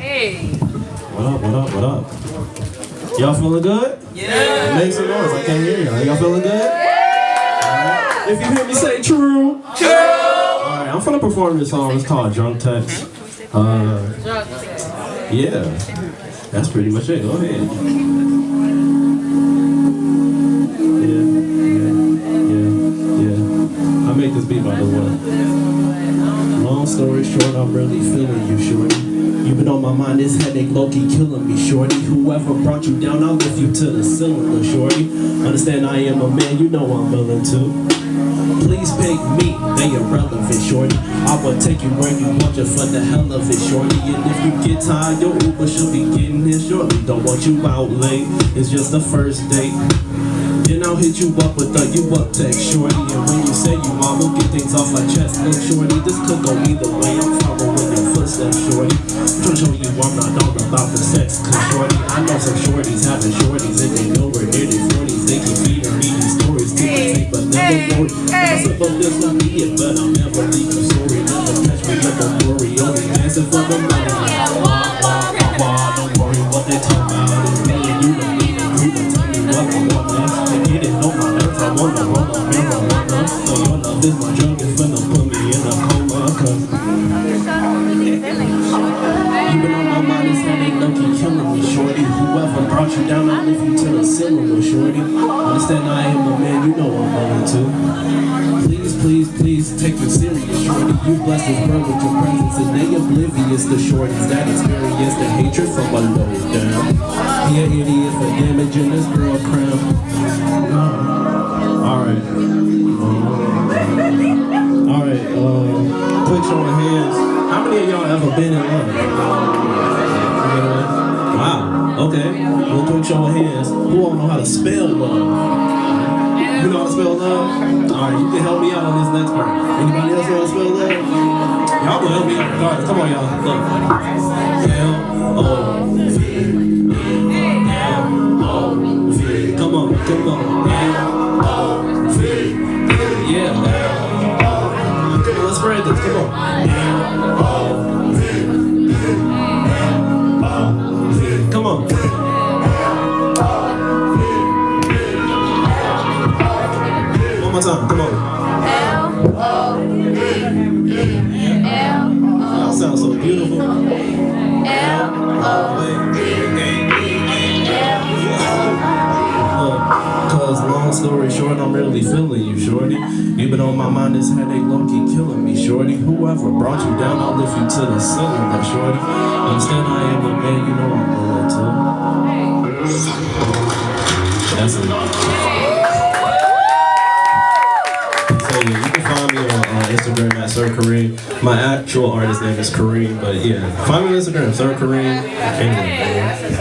Hey. What up, what up, what up? Y'all feeling good? Yeah. Make some noise. I can't hear y'all. Y'all feeling good? Yeah. If you hear me say true. True. Alright, I'm gonna perform this song. It's called Drunk Text. Uh, yeah. That's pretty much it. Go ahead. By the way. Long story short, I'm really feeling you, shorty. You've been on my mind, this headache low-key killing me, shorty. Whoever brought you down, I'll lift you to the ceiling, shorty. Understand I am a man, you know I'm willing to. Please pick me, they irrelevant, shorty. I will take you where you want you for the hell of it, shorty. And if you get tired, your Uber should be getting here shortly. Don't want you out late, it's just the first date. Then I'll hit you up with a you up text, shorty. And when say you want, we'll get things off my chest. Look, shorty, this could go either way. I'm following your footsteps, shorty. I'm trying to show you I'm not all about the sex. Cause shorty, I know some shorties having shorties and they nowhere near their 40s. They keep feeding me these stories, keep it safe, but never worry. I suppose this will be it, but I'll never leave you sorry. Never catch me like a glory, only dancing for the money. Wah, wah, wah, I get it on my nerves, I wanna roll my marijuana. So your love is my drug, it's finna put me in a coma, cause you been on my mind, this headache low-key killing me, shorty. Whoever brought you down, I'll lift you to the ceiling, shorty. Understand I am a man, you know I'm willing to. Please, please, please take me serious, shorty. You bless this world with your presence, and they oblivious to shorties that experience the hatred from a low down. Idiot How many of y'all ever been in love? Wow, okay. Well, show of hands. Who all know how to spell love? You know how to spell love? Alright, you can help me out on this next part. Anybody else know how to spell love? Y'all can help me out regardless. Come on, y'all. Look. Come on, come on. L-O-V. Yeah. Come on, let's spread this. Come on. Time. Come on. Y'all sound so beautiful. Look, Cause long story short, I'm really feeling you, shorty. You've been on my mind, this headache low-key killing me, shorty. Whoever brought you down, I'll lift you to the ceiling, but shorty. Understand I am a man, you know I'm willing to. That's enough. Instagram at Sir Kareem. My actual artist name is Kareem, but yeah, find me on Instagram, Sir Kareem.